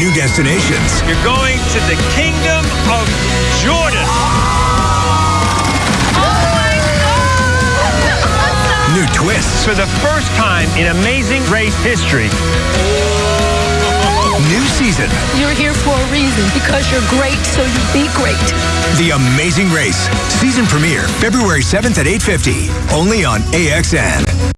New destinations. You're going to the kingdom of Jordan. Oh new twists. For the first time in Amazing Race history. New season. You're here for a reason because you're great, so you be great. The Amazing Race. Season premiere February 7th at 8:50. Only on AXN.